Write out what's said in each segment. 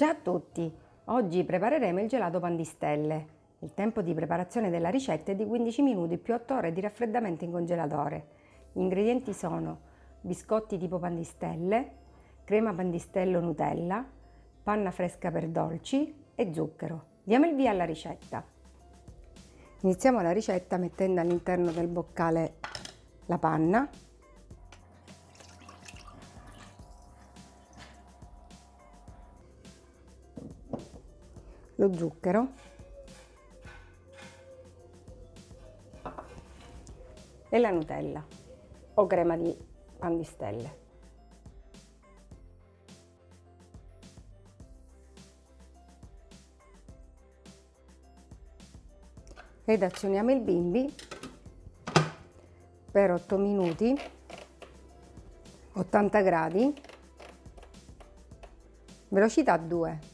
Ciao a tutti! Oggi prepareremo il gelato pan di stelle. Il tempo di preparazione della ricetta è di 15 minuti più 8 ore di raffreddamento in congelatore. Gli ingredienti sono biscotti tipo pan di stelle, crema pan di stelle o Nutella, panna fresca per dolci e zucchero. Diamo il via alla ricetta. Iniziamo la ricetta mettendo all'interno del boccale la panna lo zucchero e la Nutella o crema di pan di stelle. Ed azioniamo il bimbi per 8 minuti 80 gradi velocità 2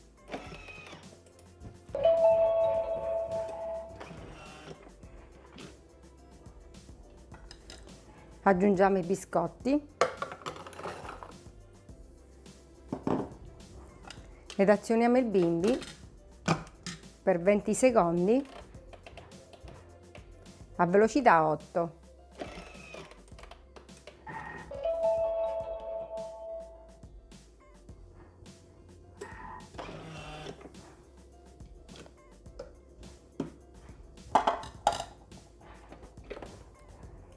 aggiungiamo i biscotti. Ed azioniamo il bimbi per 20 secondi a velocità 8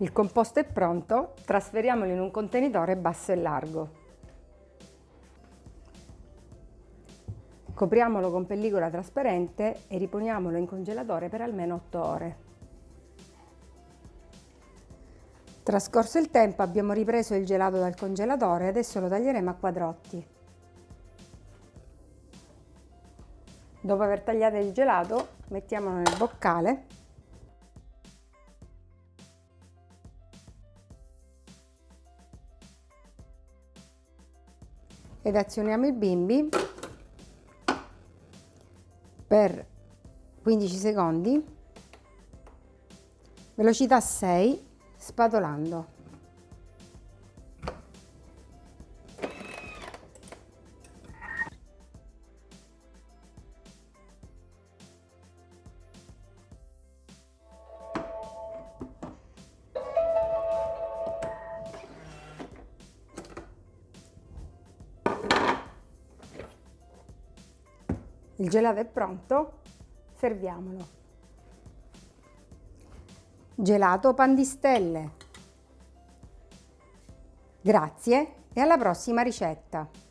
Il composto è pronto, trasferiamolo in un contenitore basso e largo. Copriamolo con pellicola trasparente e riponiamolo in congelatore per almeno 8 ore. Trascorso il tempo abbiamo ripreso il gelato dal congelatore e adesso lo taglieremo a quadrotti. Dopo aver tagliato il gelato mettiamolo nel boccale ed azioniamo il bimbi per 15 secondi. Velocità 6 spatolando Il gelato è pronto, serviamolo. Gelato pan di stelle. Grazie e alla prossima ricetta!